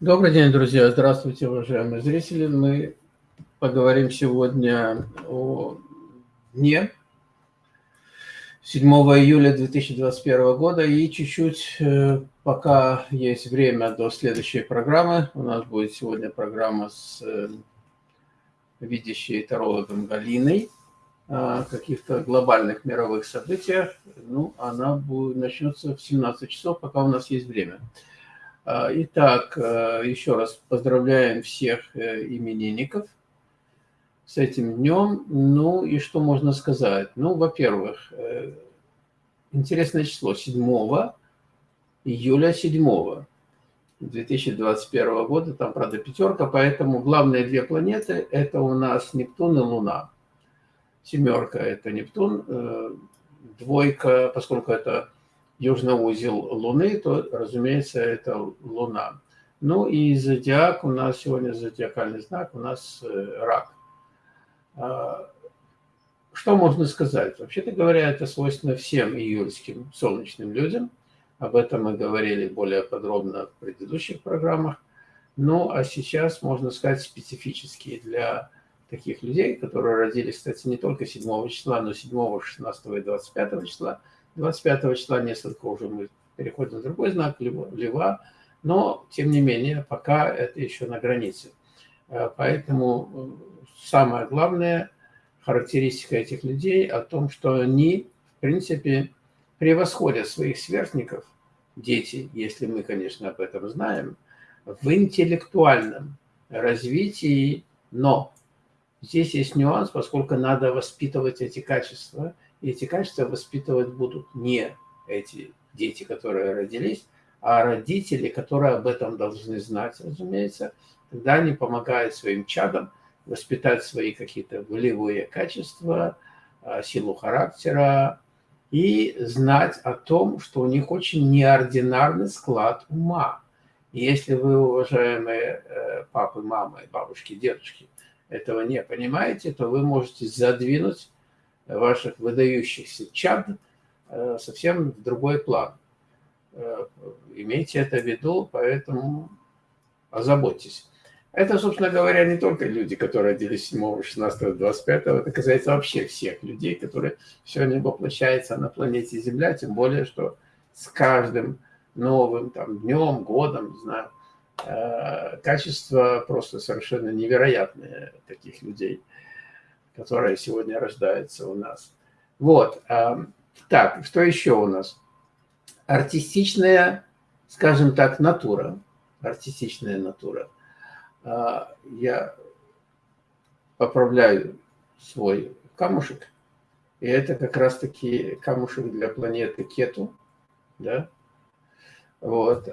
Добрый день, друзья! Здравствуйте, уважаемые зрители! Мы поговорим сегодня о дне 7 июля 2021 года и чуть-чуть, э, пока есть время до следующей программы, у нас будет сегодня программа с э, видящей тарологом Галиной о каких-то глобальных мировых событиях. Ну, она будет, начнется в 17 часов, пока у нас есть время. А, итак, э, еще раз поздравляем всех э, именинников с этим днем. Ну и что можно сказать? Ну, во-первых, э, интересное число 7 июля 7 2021 года, там, правда, пятерка, поэтому главные две планеты – это у нас Нептун и Луна. Семерка – это Нептун, двойка, поскольку это южный узел Луны, то, разумеется, это Луна. Ну и зодиак, у нас сегодня зодиакальный знак, у нас э, рак. А, что можно сказать? Вообще-то говоря, это свойственно всем июльским солнечным людям. Об этом мы говорили более подробно в предыдущих программах. Ну, а сейчас, можно сказать, специфические для таких людей, которые родились, кстати, не только 7 числа, но 7, 16 и 25 числа – 25 числа несколько уже мы переходим в другой знак, Лева, но, тем не менее, пока это еще на границе. Э, поэтому э, самое главное характеристика этих людей о том, что они, в принципе, превосходят своих сверстников, дети, если мы, конечно, об этом знаем, в интеллектуальном развитии, но здесь есть нюанс, поскольку надо воспитывать эти качества – и эти качества воспитывать будут не эти дети, которые родились, а родители, которые об этом должны знать, разумеется. Тогда они помогают своим чадам воспитать свои какие-то волевые качества, а, силу характера и знать о том, что у них очень неординарный склад ума. И если вы, уважаемые э, папы, мамы, бабушки, дедушки, этого не понимаете, то вы можете задвинуть ваших выдающихся чад э, совсем в другой план. Э, имейте это в виду, поэтому озаботьтесь. Это, собственно говоря, не только люди, которые родились 7, 16, 25, это касается вообще всех людей, которые сегодня воплощаются на планете Земля, тем более, что с каждым новым там, днем, годом, не знаю, э, качество просто совершенно невероятное таких людей – которая сегодня рождается у нас. Вот. Так, что еще у нас? Артистичная, скажем так, натура. Артистичная натура. А, я поправляю свой камушек. И это как раз-таки камушек для планеты Кету. Да? Вот.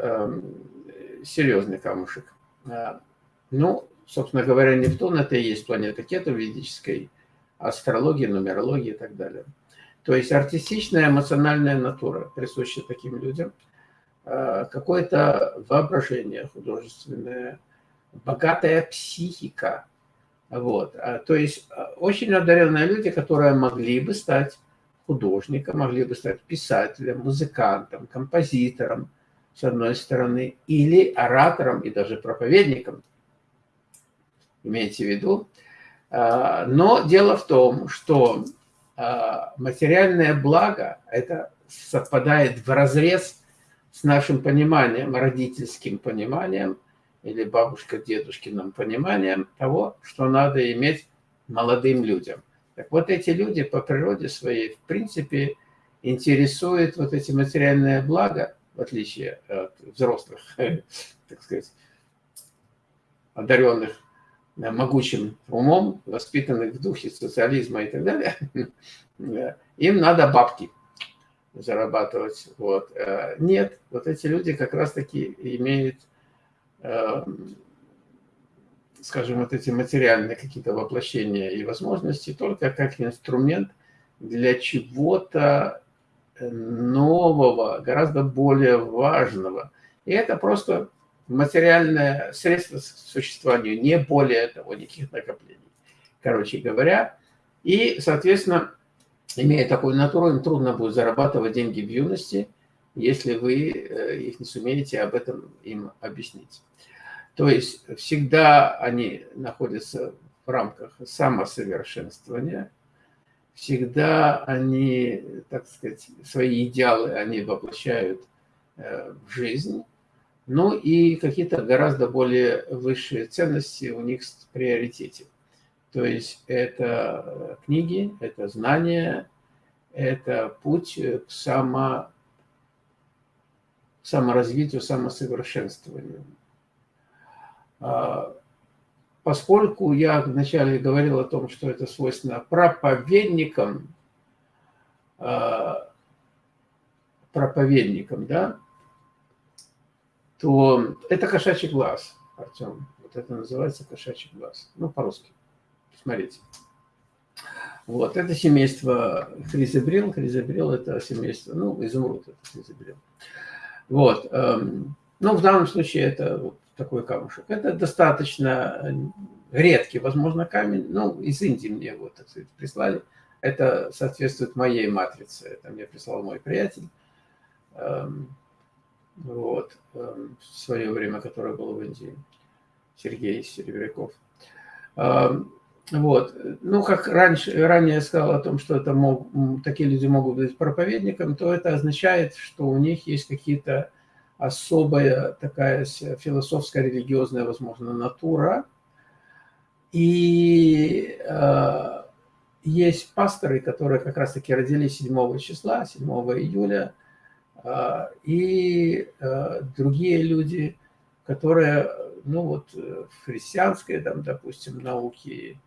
Серьезный камушек. А, ну, собственно говоря, Нептун – это и есть планета Кету ведической астрологии, нумерологии и так далее. То есть артистичная эмоциональная натура присуща таким людям, а, какое-то воображение художественное, богатая психика. Вот. А, то есть а, очень одаренные люди, которые могли бы стать художником, могли бы стать писателем, музыкантом, композитором, с одной стороны, или оратором и даже проповедником. Имейте в виду, но дело в том, что а, материальное благо, это совпадает в разрез с нашим пониманием, родительским пониманием или бабушка-дедушкиным пониманием того, что надо иметь молодым людям. Так вот эти люди по природе своей, в принципе, интересуют вот эти материальные блага, в отличие от взрослых, так сказать, одаренных могучим умом, воспитанных в духе социализма и так далее, им надо бабки зарабатывать. Вот. Э, нет, вот эти люди как раз-таки имеют, э, скажем, вот эти материальные какие-то воплощения и возможности только как инструмент для чего-то нового, гораздо более важного. И это просто материальное средство к существованию, не более того, никаких накоплений. Короче говоря, и, соответственно, имея такую натуру, им трудно будет зарабатывать деньги в юности, если вы э, их не сумеете об этом им объяснить. То есть всегда они находятся в рамках самосовершенствования, всегда они, так сказать, свои идеалы они воплощают э, в жизнь, ну и какие-то гораздо более высшие ценности у них в приоритете. То есть это книги, это знания, это путь к само, саморазвитию, самосовершенствованию. А, поскольку я вначале говорил о том, что это свойственно проповедникам, а, проповедникам, да, то это кошачий глаз, Артем. Вот это называется кошачий глаз. Ну, по-русски. Смотрите. Вот, это семейство хризобрил. Хризобрил – это семейство, ну, изумруд – это хризобрил. Вот. Эм, ну, в данном случае это вот такой камушек. Это достаточно редкий, возможно, камень. Ну, из Индии мне его, так сказать, прислали. Это соответствует моей матрице. Это мне прислал мой приятель. Вот, эм, в свое время, которое было в Индии, Сергей Серебряков. Эм, вот. Ну, как раньше, ранее я сказал о том, что это мог, такие люди могут быть проповедником, то это означает, что у них есть какие-то особая такая философская, религиозная, возможно, натура. И э, есть пасторы, которые как раз-таки родились 7 числа, 7 июля, э, и э, другие люди, которые, ну вот, в христианской, там, допустим, науке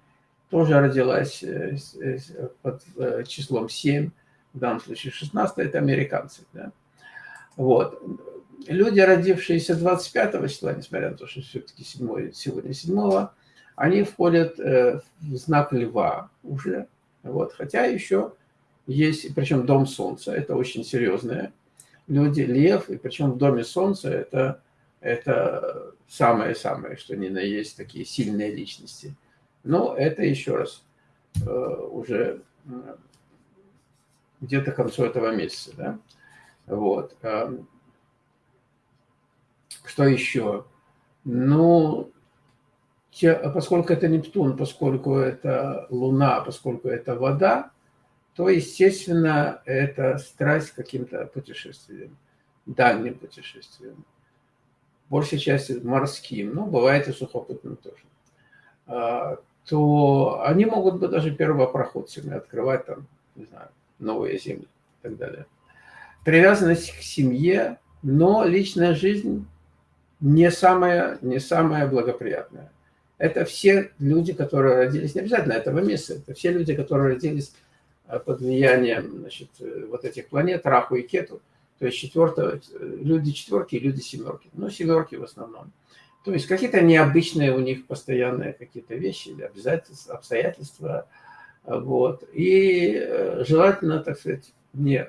тоже родилась э, э, под э, числом 7, в данном случае 16, это американцы. Да? Вот. Люди, родившиеся 25 числа, несмотря на то, что все-таки сегодня 7, они входят в знак льва уже. Вот. Хотя еще есть, причем дом солнца, это очень серьезное. Люди, лев, и причем в доме солнца это, это самое-самое, что ни на есть такие сильные личности – но это еще раз э, уже где-то к концу этого месяца. Да? Вот. Эм, что еще? Ну, те, поскольку это Нептун, поскольку это Луна, поскольку это вода, то, естественно, это страсть к каким-то путешествиям, дальним путешествиям. Большей части морским, но бывает и сухопутным тоже. А, то они могут быть даже первопроходцами, открывать там, не знаю, новые земли и так далее. Привязанность к семье, но личная жизнь не самая, не самая благоприятная. Это все люди, которые родились, не обязательно этого месяца, это все люди, которые родились под влиянием значит, э, вот этих планет, Раху и Кету, то есть четвертого, э, люди четверки и люди семерки, ну, семерки в основном. То есть какие-то необычные у них постоянные какие-то вещи или обязательства, обстоятельства. Вот. И э, желательно, так сказать, не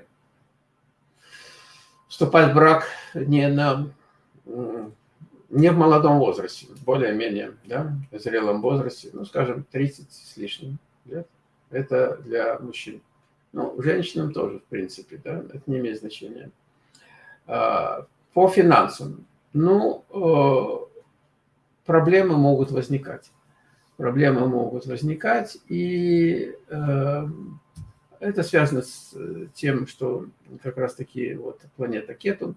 вступать в брак не, на, не в молодом возрасте, более-менее, да, в зрелом возрасте, ну, скажем, 30 с лишним лет. Это для мужчин. Ну, женщинам тоже, в принципе, да, это не имеет значения. А, по финансам. Ну, э, проблемы могут возникать. Проблемы могут возникать, и э, это связано с э, тем, что как раз-таки вот планета Кету.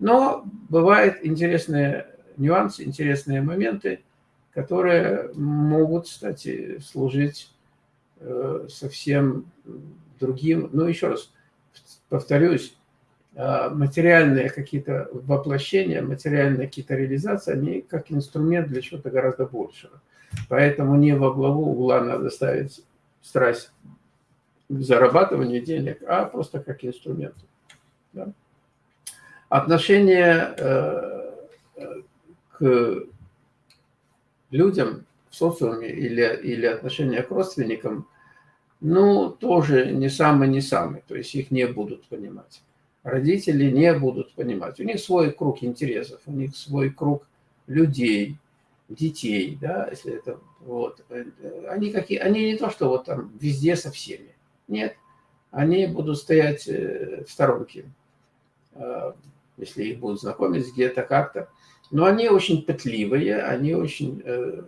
Но бывают интересные нюансы, интересные моменты, которые могут, кстати, служить совсем другим. Но еще раз повторюсь, а, материальные какие-то воплощения, материальные какие-то реализации, они как инструмент для чего-то гораздо большего. Поэтому не во главу угла надо ставить страсть к зарабатыванию денег, а просто как инструмент. Да? Отношение э, к людям в социуме или, или отношение к родственникам, ну, тоже не самый, не самый, то есть их не будут понимать родители не будут понимать. У них свой круг интересов, у них свой круг людей, детей, да, если это вот. Они какие, они не то, что вот там везде со всеми. Нет, они будут стоять э, в сторонке, э, если их будут знакомить где-то как-то. Но они очень пытливые, они очень э,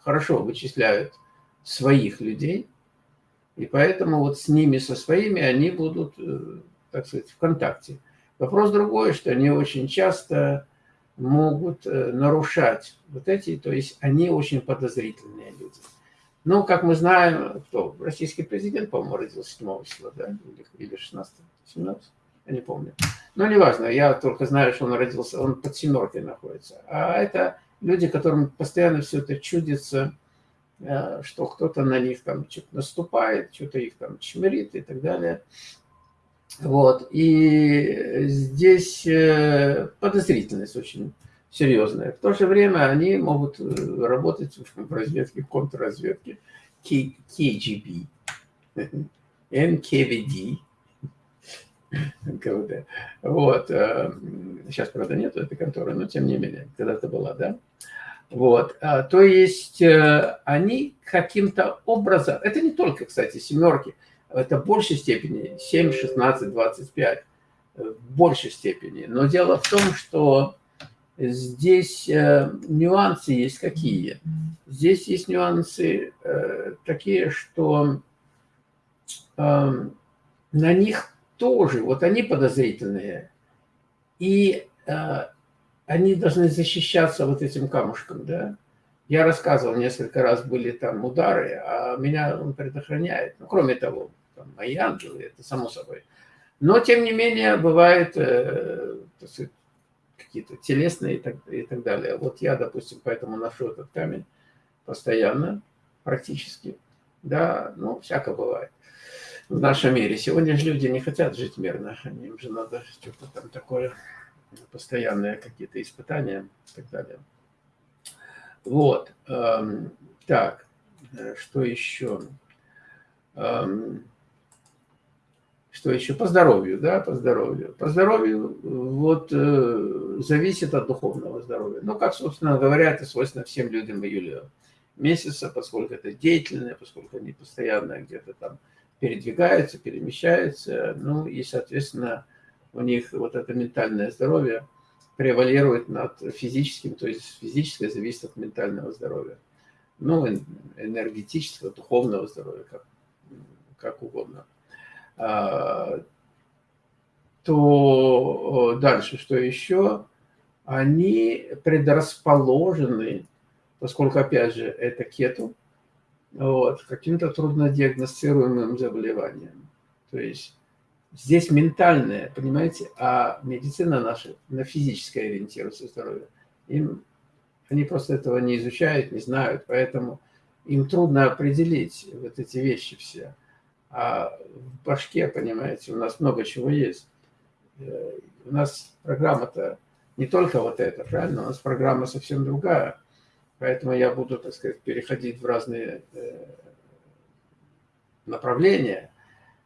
хорошо вычисляют своих людей, и поэтому вот с ними, со своими, они будут, э, так сказать, в контакте. Вопрос другой, что они очень часто могут э, нарушать вот эти, то есть они очень подозрительные люди. Ну, как мы знаем, кто? Российский президент, по-моему, родился 7 числа, да? Или 16, 17, я не помню. Но неважно, я только знаю, что он родился, он под семеркой находится. А это люди, которым постоянно все это чудится, что кто-то на них там что-то наступает, что-то их там чмерит и так далее. Вот. И здесь э, подозрительность очень серьезная. В то же время они могут э, работать в разведке, в контрразведке KGB, NKVD, КВД. Вот. Э, сейчас, правда, нет этой конторы, но тем не менее, когда-то была, да? Вот. А, то есть они каким-то образом, это не только, кстати, семерки, это в большей степени 7, 16, 25, в большей степени. Но дело в том, что здесь э, нюансы есть какие? Здесь есть нюансы э, такие, что э, на них тоже, вот они подозрительные, и они должны защищаться вот этим камушком, да, я рассказывал, несколько раз были там удары, а меня он предохраняет. Ну, кроме того, там, мои ангелы, это само собой. Но, тем не менее, бывает э, какие-то телесные и так, и так далее. Вот я, допустим, поэтому ношу этот камень постоянно, практически. Да, ну, всяко бывает в нашем мире. Сегодня же люди не хотят жить мирно. Им же надо что-то там такое, постоянные какие-то испытания и так далее. Вот. Эм, так, э, что еще? Эм, что еще? По здоровью, да, по здоровью. По здоровью вот э, зависит от духовного здоровья. Ну, как, собственно говоря, это свойственно всем людям в июле месяца, поскольку это деятельное, поскольку они постоянно где-то там передвигаются, перемещаются, ну и, соответственно, у них вот это ментальное здоровье превалирует над физическим, то есть физическое зависит от ментального здоровья. Ну, энергетического, духовного здоровья, как, как угодно. А, то дальше, что еще? Они предрасположены, поскольку, опять же, это кету, вот, каким-то труднодиагностируемым заболеванием. То есть здесь ментальное, понимаете, а медицина наша на физическое ориентируется здоровье. Им, они просто этого не изучают, не знают, поэтому им трудно определить вот эти вещи все. А в башке, понимаете, у нас много чего есть. Э, у нас программа-то не только вот эта, правильно? У нас программа совсем другая. Поэтому я буду, так сказать, переходить в разные э, направления.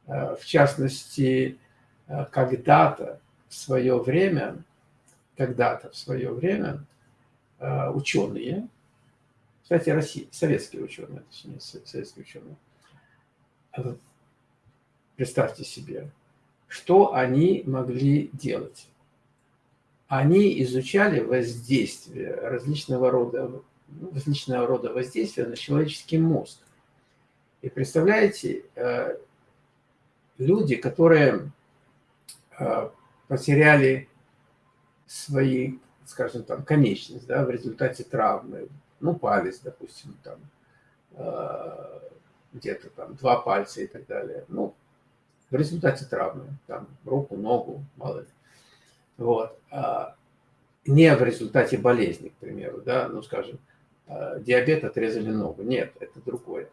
Э, в частности, когда-то в свое время, когда-то в свое время ученые, кстати, Россия, советские ученые, точнее, советские ученые, Представьте себе, что они могли делать. Они изучали воздействие различного рода, различного рода воздействия на человеческий мозг. И представляете, э, люди, которые э, потеряли свои, скажем там, конечность, да, в результате травмы, ну, палец, допустим, там, э, где-то там два пальца и так далее. Ну, в результате травмы, там, руку, ногу, мало ли. Вот. А не в результате болезни, к примеру, да, ну, скажем, а, диабет отрезали ногу. Нет, это другое.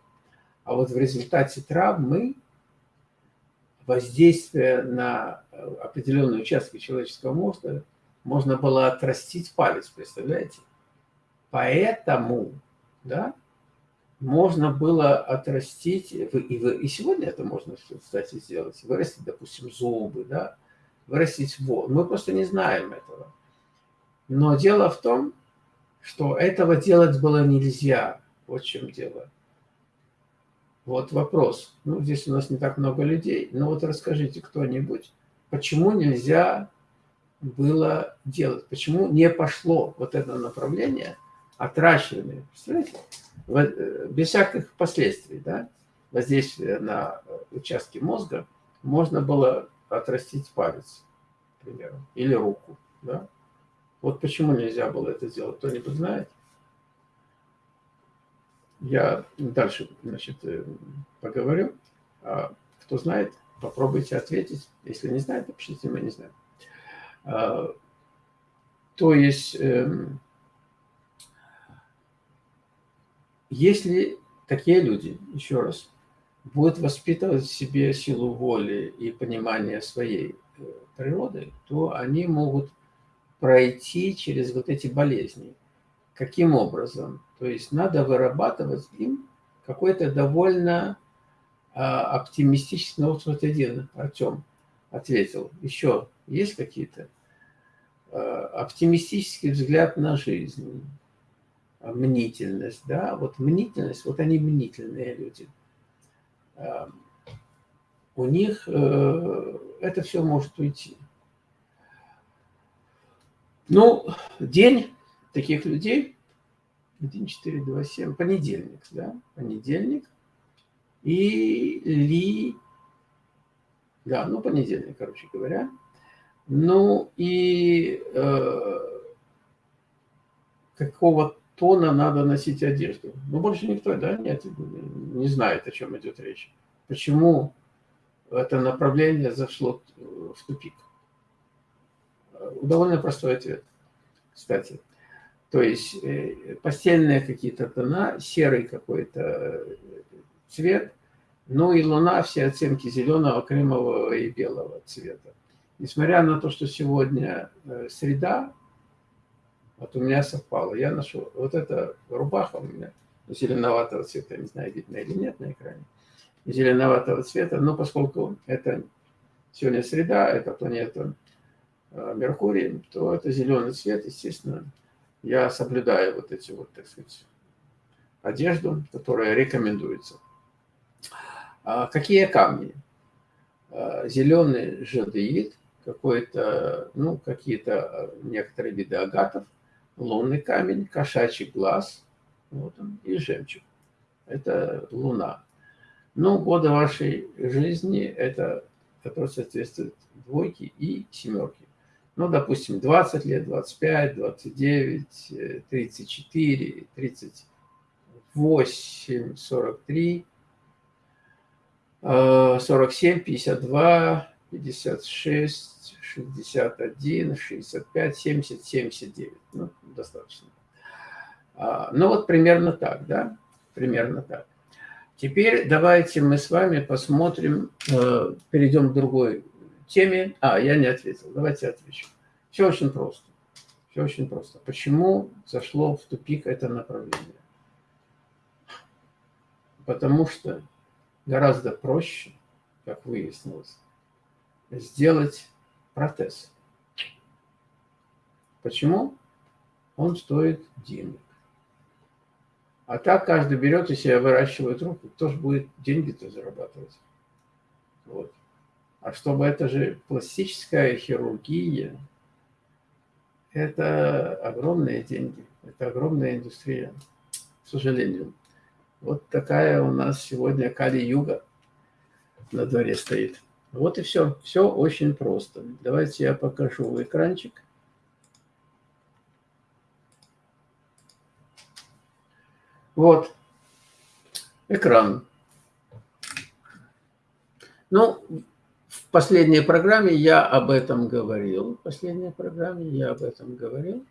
А вот в результате травмы воздействие на определенные участки человеческого мозга можно было отрастить палец, представляете? Поэтому, да, можно было отрастить, и, и сегодня это можно, кстати, сделать, вырастить, допустим, зубы, да, вырастить воду. Мы просто не знаем этого. Но дело в том, что этого делать было нельзя. Вот в чем дело. Вот вопрос. Ну, здесь у нас не так много людей, но вот расскажите кто-нибудь, почему нельзя было делать? Почему не пошло вот это направление, отращивание, представляете, э, без всяких последствий, да, воздействия на участки мозга, можно было отрастить палец, к примеру, или руку, да? Вот почему нельзя было это сделать, кто-нибудь знает? Я дальше, значит, э, поговорю. А кто знает, попробуйте ответить. Если не знаете, напишите, мы не знаем. А, то есть, эм, если такие люди, еще раз, будут воспитывать в себе силу воли и понимание своей э, природы, то они могут пройти через вот эти болезни. Каким образом? То есть надо вырабатывать им какой-то довольно а, оптимистичный, вот один Артем ответил, еще есть какие-то? А, оптимистический взгляд на жизнь, а, мнительность, да, вот мнительность, вот они мнительные люди. А, у них э, это все может уйти. Ну, день таких людей 1, 4, 2, 7, понедельник, да, понедельник. И ли, да, ну, понедельник, короче говоря. Ну, и э, какого тона надо носить одежду? Ну, больше никто, да, нет, не знает, о чем идет речь. Почему это направление зашло в тупик? Довольно простой ответ, кстати. То есть э, постельные какие-то тона, серый какой-то э, цвет, ну и луна все оттенки зеленого, кремового и белого цвета. Несмотря на то, что сегодня э, среда, вот у меня совпало, я нашел, вот эта рубаха у меня зеленоватого цвета, не знаю, видно или нет на экране, зеленоватого цвета, но поскольку это сегодня среда, это планета Меркурий, то это зеленый цвет, естественно, я соблюдаю вот эти вот, так сказать, одежду, которая рекомендуется. А какие камни? А, зеленый жадеид, какой-то, ну, какие-то а, некоторые виды агатов, лунный камень, кошачий глаз, вот он, и жемчуг. Это луна. Ну, годы вашей жизни, это, который соответствует двойке и семерке ну, допустим, 20 лет, 25, 29, 34, 38, 43, 47, 52, 56, 61, 65, 70, 79. Ну, достаточно. А, ну, вот примерно так, да? Примерно так. Теперь давайте мы с вами посмотрим, э, перейдем к другой теме... А, я не ответил. Давайте отвечу. Все очень просто. Все очень просто. Почему зашло в тупик это направление? Потому что гораздо проще, как выяснилось, сделать протез. Почему? Он стоит денег. А так каждый берет и себе выращивает руку. Кто же будет деньги-то зарабатывать? Вот. А чтобы это же пластическая хирургия, это огромные деньги, это огромная индустрия, к сожалению. Вот такая у нас сегодня Кали-Юга на дворе стоит. Вот и все. Все очень просто. Давайте я покажу экранчик. Вот. Экран. Ну, в последней программе я об этом говорил. В последней программе я об этом говорил.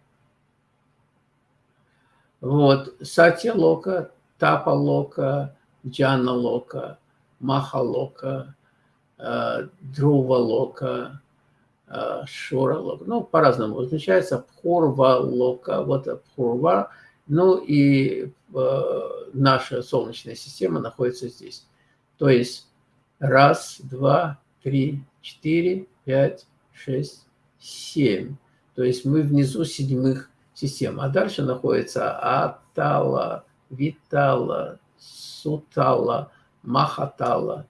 Вот. Сатья Лока, Тапа Лока, Джана Лока, Маха Лока, э, Друва Лока, э, Шура Лока. Ну, по-разному означается. Пхурва Лока, вот Пхурва. Ну и э, наша Солнечная система находится здесь. То есть раз, два, три, четыре, пять, шесть, семь. То есть мы внизу седьмых систем. А дальше находится Атала, Витала, Сутала, Махатала,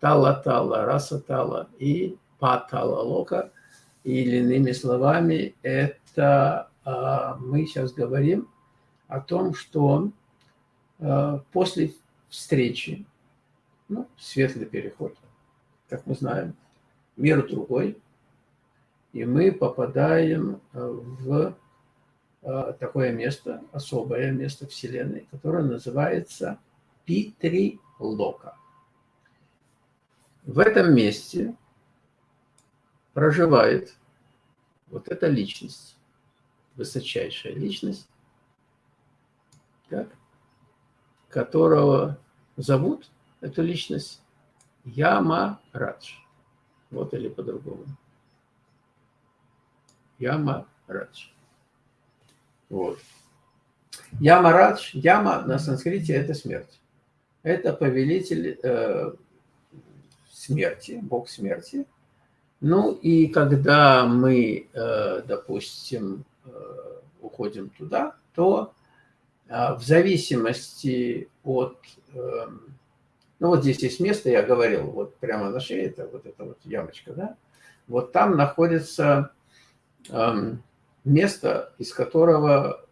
Талатала, Расатала и Патала Лока. Или иными словами, это а, мы сейчас говорим о том, что а, после встречи, ну, светлый переход, как мы знаем, мир другой, и мы попадаем в а, такое место, особое место Вселенной, которое называется Питри Лока. В этом месте проживает вот эта личность, высочайшая личность, так, которого зовут эту личность Яма Радж. Вот или по-другому. Яма Радж. Вот. Яма Радж, Яма на санскрите это смерть. Это повелитель э, смерти, бог смерти. Ну и когда мы, э, допустим, э, уходим туда, то э, в зависимости от... Ну вот здесь есть место, я говорил, вот прямо на шее, это вот эта вот ямочка, да? Вот там находится эм, место, из которого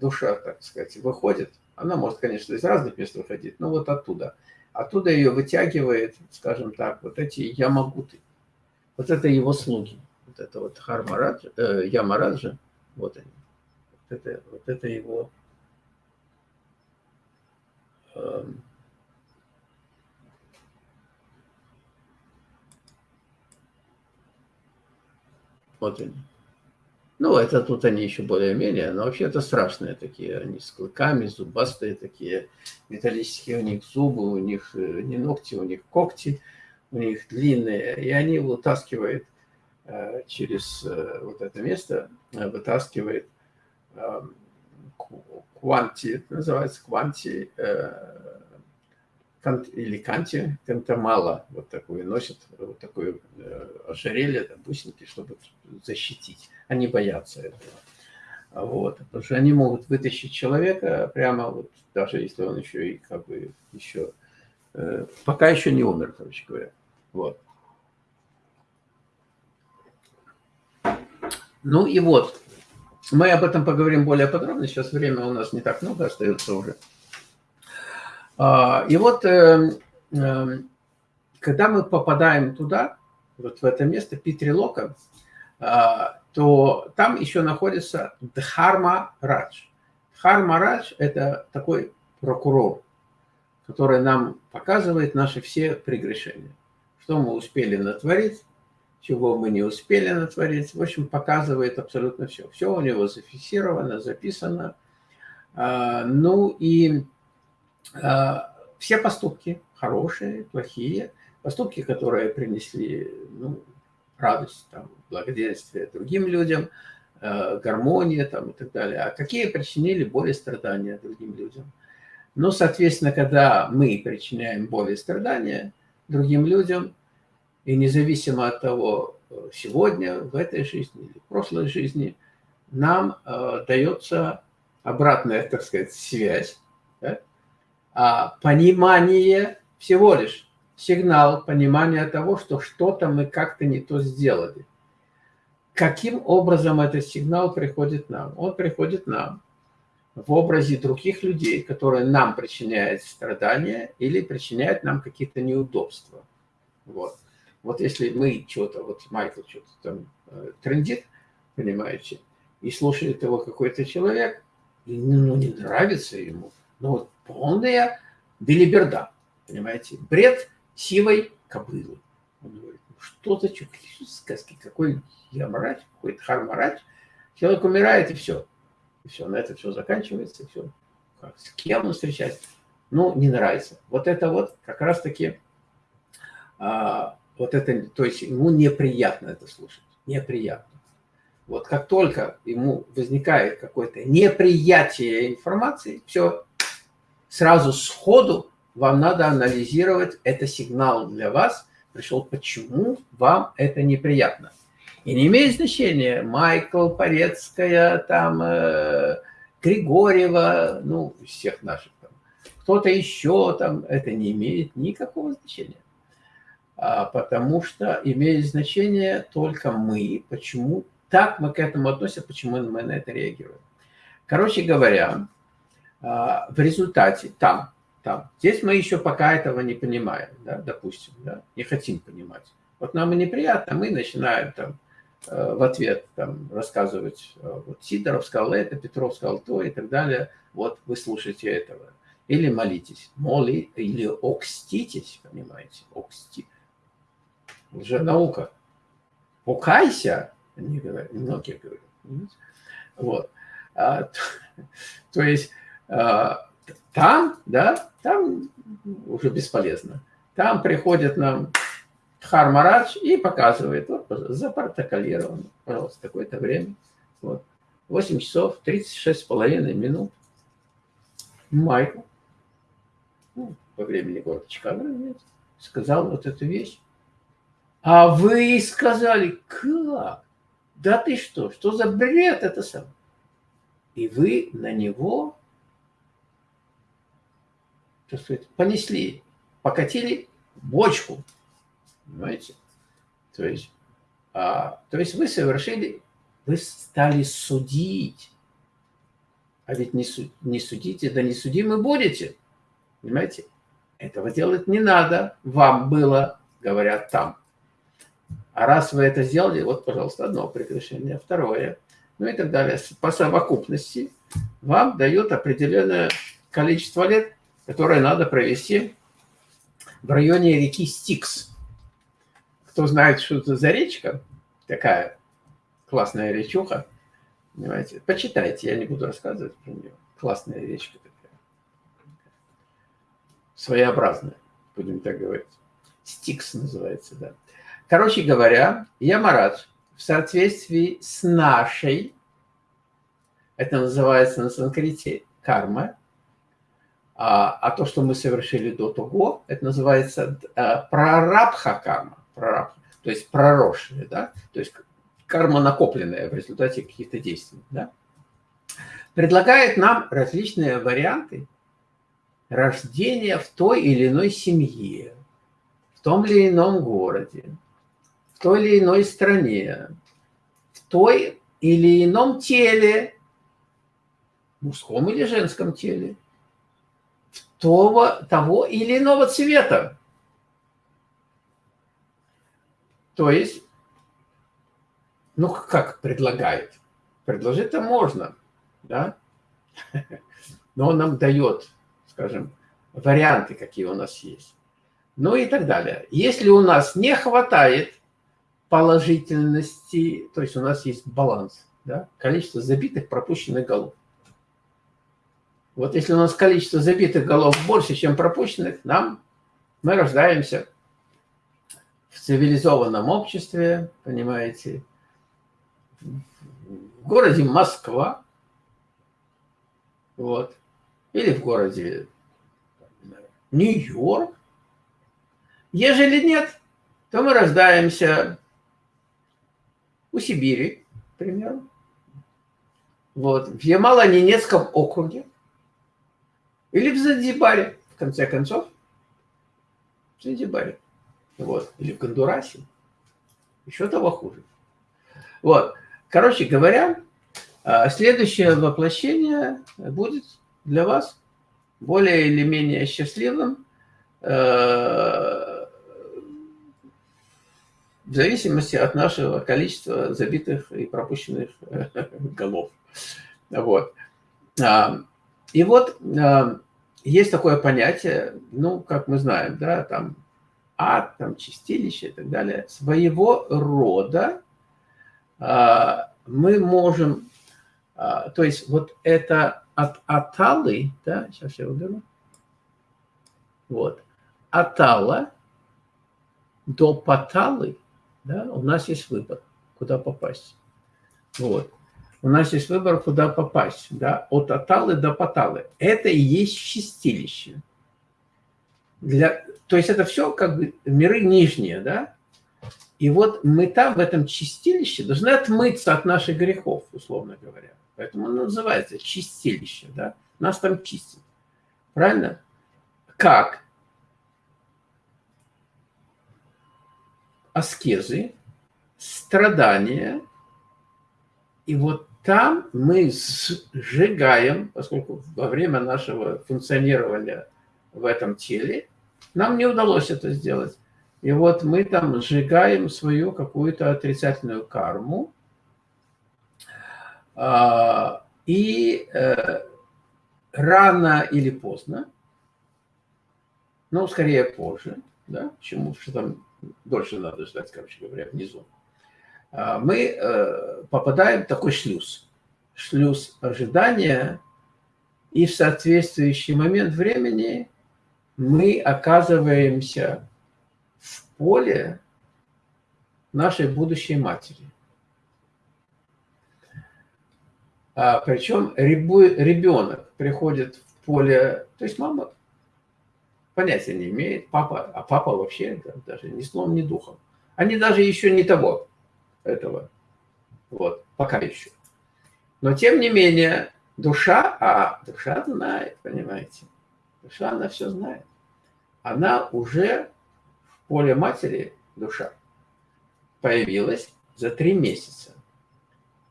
душа, так сказать, выходит. Она может, конечно, из разных мест выходить, но вот оттуда. Оттуда ее вытягивает, скажем так, вот эти ямагуты. Вот это его слуги. Вот это вот Хармараджа, э, Ямараджа, вот они. Вот это, вот это его э, вот они. Ну, это тут они еще более-менее, но вообще это страшные такие, они с клыками, зубастые такие, металлические у них зубы, у них э, не ногти, у них когти у них длинные, и они вытаскивают э, через э, вот это место, вытаскивает кванти, называется кванти, или канти, кантамала, вот такую носят, вот такое ожерелье, там, бусинки, чтобы защитить. Они боятся этого. Вот, потому что они могут вытащить человека прямо вот, даже если он еще и как бы еще, пока еще не умер, короче говоря. Вот. Ну и вот, мы об этом поговорим более подробно, сейчас время у нас не так много остается уже. А, и вот, э, э, когда мы попадаем туда, вот в это место Питрилока, а, то там еще находится Дхарма Радж. Дхарма Радж – это такой прокурор, который нам показывает наши все прегрешения что мы успели натворить, чего мы не успели натворить. В общем, показывает абсолютно все. Все у него зафиксировано, записано. А, ну и все поступки, хорошие, плохие, поступки, которые принесли ну, радость, там, благоденствие другим людям, а, гармония там, и так далее. А какие причинили боль и страдания другим людям? Ну, соответственно, когда мы причиняем боль и страдания – другим людям, и независимо от того, сегодня, в этой жизни или в прошлой жизни, нам э, дается обратная, так сказать, связь, да? А понимание всего лишь, сигнал понимания того, что что-то мы как-то не то сделали. Каким образом этот сигнал приходит нам? Он приходит нам в образе других людей, которые нам причиняют страдания или причиняют нам какие-то неудобства. Вот. Вот если мы что-то, вот Майкл что-то там э, трендит, понимаете, и слушает его какой-то человек, и, ну, не нравится ему, ну, вот полная белиберда, понимаете, бред сивой кобылы. Он говорит, ну, что за какие сказки, какой ямарач, какой-то хармарач, человек умирает и все. И все, на это все заканчивается, и все. Как, с кем он встречается? Ну, не нравится. Вот это вот как раз-таки, а, вот это, то есть ему неприятно это слушать, неприятно. Вот как только ему возникает какое-то неприятие информации, все, сразу сходу вам надо анализировать, это сигнал для вас пришел, почему вам это неприятно. И не имеет значения, Майкл, Порецкая, там, э, Григорьева, ну, всех наших кто-то еще там, это не имеет никакого значения. а, потому что имеет значение только мы, почему так мы к этому относимся, почему мы на это реагируем. Короче говоря, в результате там, там, здесь мы еще пока этого не понимаем, да, допустим, да, не хотим понимать. Вот нам и неприятно, мы начинаем там э, в ответ там, рассказывать, э, вот Сидоров сказал это, Петров сказал то и так далее, вот вы слушайте этого. Или молитесь, моли, или окститесь, понимаете, оксти. Лженаука. Покайся, они говорят, многие говорят. Вот. А, то, то есть а, там, да, там уже бесполезно. Там приходит нам Хармарадж и показывает, вот, запротоколировано, пожалуйста, такое-то время. Вот. 8 часов 36 с половиной минут. Майкл, ну, по времени города Чикаго, сказал вот эту вещь. А вы сказали, как? Да ты что? Что за бред это сам? И вы на него, так сказать, понесли, покатили бочку. Понимаете? То есть, а, то есть вы совершили, вы стали судить. А ведь не, суд, не судите, да не судимы будете. Понимаете? Этого делать не надо. Вам было, говорят там. А раз вы это сделали, вот, пожалуйста, одно прекращение, второе, ну и так далее. По совокупности вам дают определенное количество лет, которое надо провести в районе реки Стикс. Кто знает, что это за речка, такая классная речуха, понимаете, почитайте, я не буду рассказывать про нее. Классная речка такая. Своеобразная, будем так говорить. Стикс называется, да. Короче говоря, Ямарадж в соответствии с нашей, это называется на санскрите карма, а, а то, что мы совершили до того, это называется а, прарабха карма, прарабха, то есть проросшая, да, то есть карма накопленная в результате каких-то действий, да, предлагает нам различные варианты рождения в той или иной семье, в том или ином городе, в той или иной стране, в той или ином теле, мужском или женском теле, того, того или иного цвета. То есть, ну как предлагает? Предложить-то можно, да? Но он нам дает, скажем, варианты, какие у нас есть. Ну и так далее. Если у нас не хватает положительности, то есть у нас есть баланс, да, количество забитых пропущенных голов. Вот если у нас количество забитых голов больше, чем пропущенных, нам мы рождаемся в цивилизованном обществе, понимаете, в городе Москва, вот, или в городе Нью-Йорк. Ежели нет, то мы рождаемся у Сибири, к примеру. Вот, в Ямало-Ненецком округе. Или в Занзибаре, в конце концов. В Занзибаре. Вот. Или в Гондурасе. Еще того хуже. Вот. Короче говоря, а, следующее воплощение будет для вас более или менее счастливым, э, в зависимости от нашего количества забитых и пропущенных э, голов. Вот. А, и вот а, есть такое понятие, ну, как мы знаем, да, там ад, там чистилище и так далее. Своего рода а, мы можем, то есть вот это от аталы, да, сейчас я уберу, вот, атала до паталы – да, у нас есть выбор, куда попасть. Вот. У нас есть выбор, куда попасть. Да, от Аталы до Паталы. Это и есть чистилище. Для, то есть это все как бы миры нижние, да? И вот мы там, в этом чистилище, должны отмыться от наших грехов, условно говоря. Поэтому оно называется чистилище, да? Нас там чистят. Правильно? Как? аскезы, страдания. И вот там мы сжигаем, поскольку во время нашего функционирования в этом теле нам не удалось это сделать. И вот мы там сжигаем свою какую-то отрицательную карму. А, и э, рано или поздно, ну, скорее позже, да, почему, что там дольше надо ждать, короче говоря, внизу, мы э, попадаем в такой шлюз. Шлюз ожидания, и в соответствующий момент времени мы оказываемся в поле нашей будущей матери. А, причем ребенок приходит в поле, то есть мама понятия не имеет, папа, а папа вообще даже ни словом, ни духом. Они даже еще не того, этого, вот, пока еще. Но тем не менее, душа, а душа знает, понимаете, душа, она все знает. Она уже в поле матери, душа, появилась за три месяца.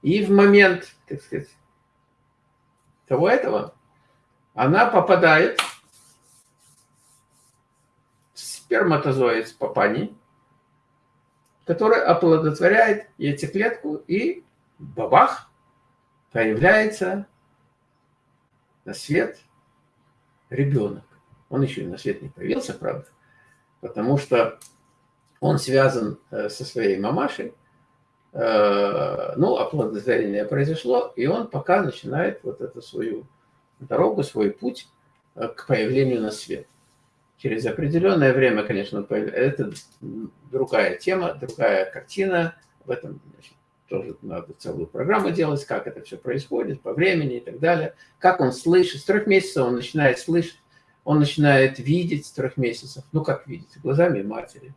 И в момент, так сказать, того этого, она попадает в сперматозоид папани, который оплодотворяет яйцеклетку, и бабах, появляется на свет ребенок. Он еще и на свет не появился, правда, потому что он связан э, со своей мамашей, э, ну, оплодотворение произошло, и он пока начинает вот эту свою дорогу, свой путь э, к появлению на свет. Через определенное время, конечно, это другая тема, другая картина. В этом значит, тоже надо целую программу делать, как это все происходит, по времени и так далее. Как он слышит. С трех месяцев он начинает слышать, он начинает видеть с трех месяцев. Ну, как видеть? Глазами матери.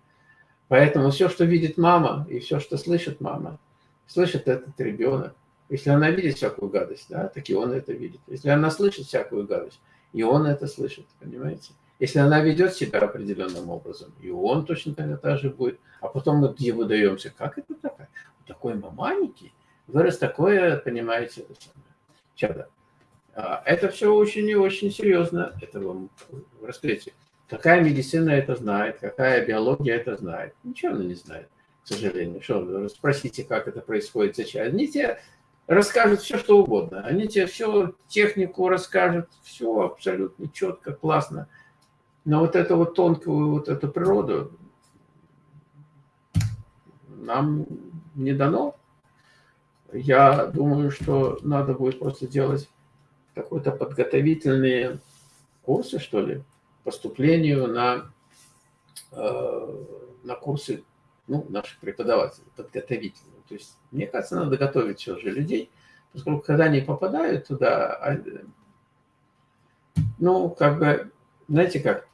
Поэтому все, что видит мама, и все, что слышит мама, слышит этот ребенок. Если она видит всякую гадость, да, так и он это видит. Если она слышит всякую гадость, и он это слышит, понимаете? Если она ведет себя определенным образом, и он точно так же будет. А потом мы где выдаемся, как это такая? Такой маманики, вырос такое, понимаете, чадо. А, это все очень и очень серьезно, это вам раскрытие. Какая медицина это знает, какая биология это знает? Ничего она не знает, к сожалению. Что, спросите, как это происходит сейчас. Они тебе расскажут все, что угодно. Они тебе всю технику расскажут, все абсолютно четко, классно. Но вот эту вот тонкую вот эту природу нам не дано. Я думаю, что надо будет просто делать какой-то подготовительные курсы, что ли, поступлению на, э, на курсы ну, наших преподавателей, подготовительные. То есть, мне кажется, надо готовить все же людей, поскольку когда они попадают туда, а, ну, как бы, знаете как,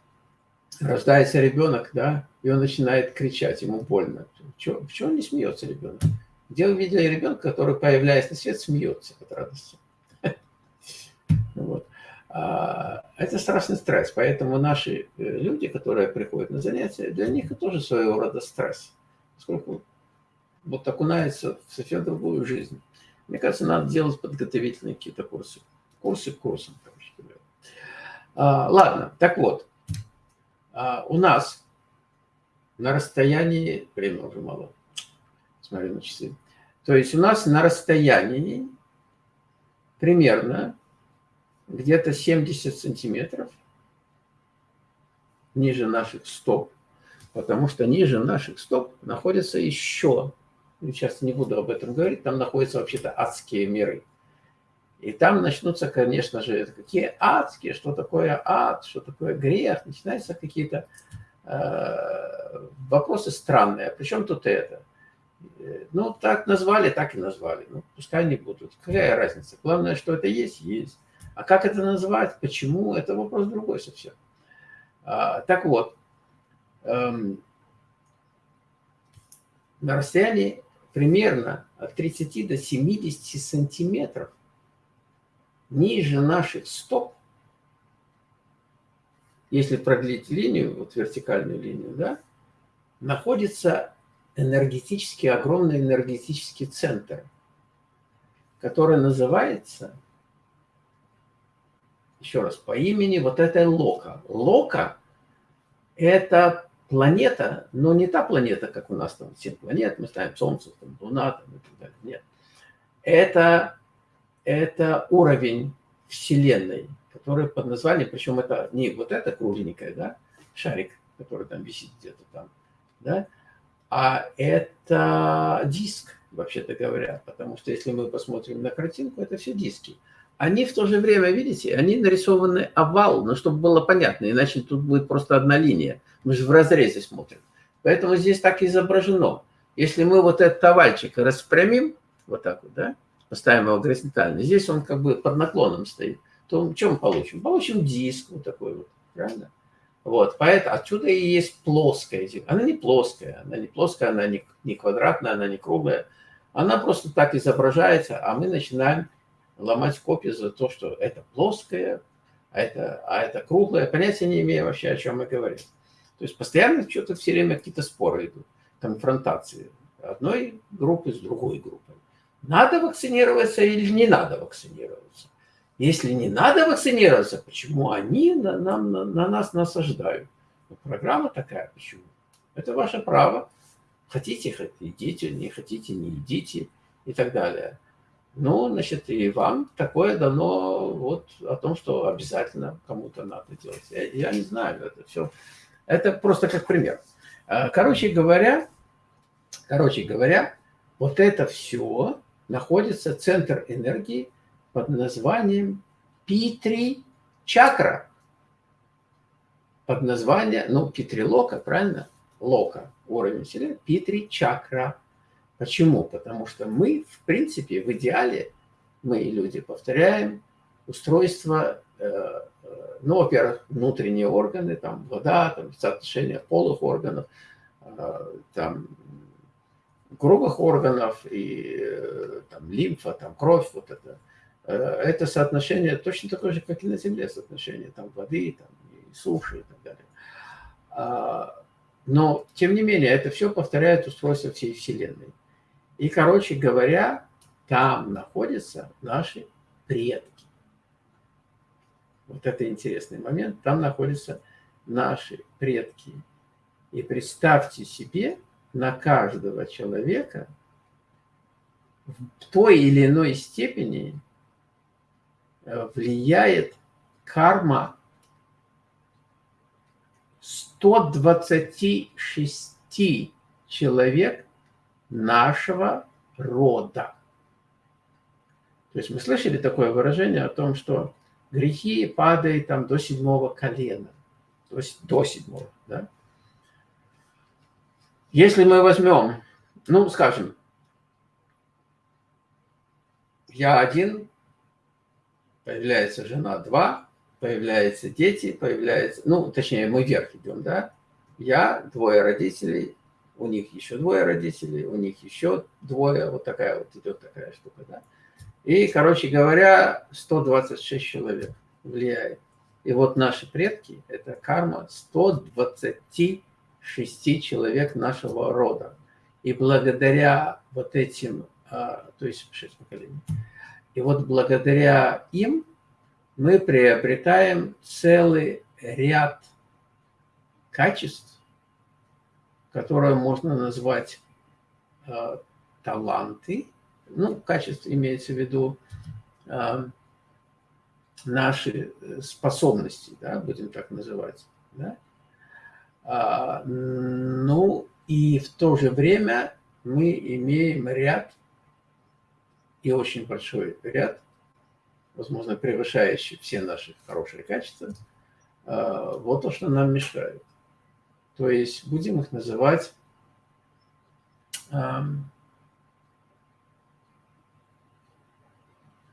рождается ребенок, да, и он начинает кричать, ему больно. Чего, почему не смеется ребенок? Где вы видели ребенка, который, появляясь на свет, смеется от радости? Вот. А, это страшный стресс, поэтому наши э, люди, которые приходят на занятия, для них это тоже своего рода стресс, поскольку вот окунаются в совсем другую жизнь. Мне кажется, надо делать подготовительные какие-то курсы. Курсы к курсам. А, ладно, так вот, а, у нас на расстоянии, время уже мало, смотрю на часы, то есть у нас на расстоянии примерно где-то 70 сантиметров ниже наших стоп, потому что ниже наших стоп находится еще, сейчас не буду об этом говорить, там находятся вообще-то адские миры. И там начнутся, конечно же, какие адские, что такое ад, что такое грех, начинаются какие-то э, вопросы странные. Причем тут это? Ну, так назвали, так и назвали. Ну, пускай не будут. Какая разница? Главное, что это есть, есть. А как это назвать, почему, это вопрос другой совсем. А, так вот, эм, на расстоянии примерно от 30 до 70 сантиметров ниже наших стоп, если продлить линию, вот вертикальную линию, да, находится энергетический, огромный энергетический центр, который называется, еще раз, по имени вот этой Лока. Лока – это планета, но не та планета, как у нас там 7 планет, мы ставим Солнце, там, Луна там, и так далее. Нет. Это, это уровень Вселенной, который под названием, причем это не вот это кругленькое, да, шарик, который там висит где-то там, да, а это диск, вообще-то говоря, потому что если мы посмотрим на картинку, это все диски. Они в то же время, видите, они нарисованы овал, но чтобы было понятно, иначе тут будет просто одна линия. Мы же в разрезе смотрим. Поэтому здесь так изображено. Если мы вот этот овальчик распрямим, вот так вот, да, поставим его горизонтально, здесь он как бы под наклоном стоит, то что мы получим? Получим диск вот такой вот, правильно? Вот, поэтому отсюда и есть плоская Она не плоская, она не плоская, она не, не квадратная, она не круглая. Она просто так изображается, а мы начинаем ломать копии за то, что это плоское, а это, а это круглое. Понятия не имея вообще, о чем мы говорим. То есть постоянно что-то все время какие-то споры идут, конфронтации одной группы с другой группой. Надо вакцинироваться или не надо вакцинироваться? Если не надо вакцинироваться, почему они на, нам, на, на нас насаждают? Ну, программа такая, почему? Это ваше право. Хотите, идите, не хотите, не идите и так далее. Ну, значит, и вам такое дано вот о том, что обязательно кому-то надо делать. Я, я не знаю, это все. Это просто как пример. А, короче говоря, короче говоря, вот это все находится, центр энергии под названием Питри чакра. Под названием, ну, Питри Лока, правильно? Лока, уровень Вселенной, Питри чакра. Почему? Потому что мы, в принципе, в идеале, мы, люди, повторяем устройство, э, э, ну, во-первых, внутренние органы, там, вода, там, соотношение полых органов, э, там, грубых органов и там, лимфа, там, кровь, вот это. Это соотношение точно такое же, как и на Земле, соотношение там, воды, там, и суши и так далее. А, но, тем не менее, это все повторяет устройство всей Вселенной. И, короче говоря, там находятся наши предки. Вот это интересный момент. Там находятся наши предки. И представьте себе, на каждого человека в той или иной степени э, влияет карма 126 человек нашего рода. То есть мы слышали такое выражение о том, что грехи падают там до седьмого колена. То есть до седьмого, да? Если мы возьмем, ну, скажем, я один, появляется жена два, появляются дети, появляется, ну, точнее, мы вверх идем, да? Я, двое родителей, у них еще двое родителей, у них еще двое, вот такая вот идет такая штука, да. И, короче говоря, 126 человек влияет. И вот наши предки, это карма 126 человек нашего рода. И благодаря вот этим, а, то есть 6 поколений, и вот благодаря им мы приобретаем целый ряд качеств, которое можно назвать э, таланты. Ну, качество имеется в виду э, наши способности, да, будем так называть. Да? А, ну, и в то же время мы имеем ряд, и очень большой ряд, возможно, превышающий все наши хорошие качества, э, вот то, что нам мешает. То есть будем их называть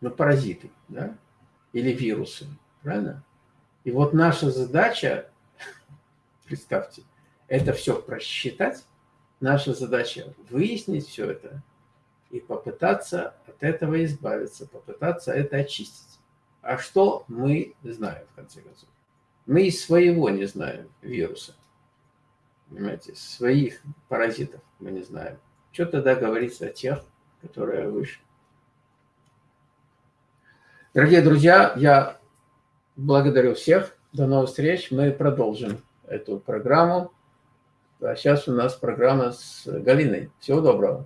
ну, паразиты, да? или вирусы, правильно? И вот наша задача, представьте, это все просчитать. Наша задача выяснить все это и попытаться от этого избавиться, попытаться это очистить. А что мы знаем, в конце концов? Мы из своего не знаем вируса, понимаете, своих паразитов мы не знаем. Что тогда говорится о тех, которые выше? Дорогие друзья, я благодарю всех. До новых встреч. Мы продолжим эту программу. А сейчас у нас программа с Галиной. Всего доброго.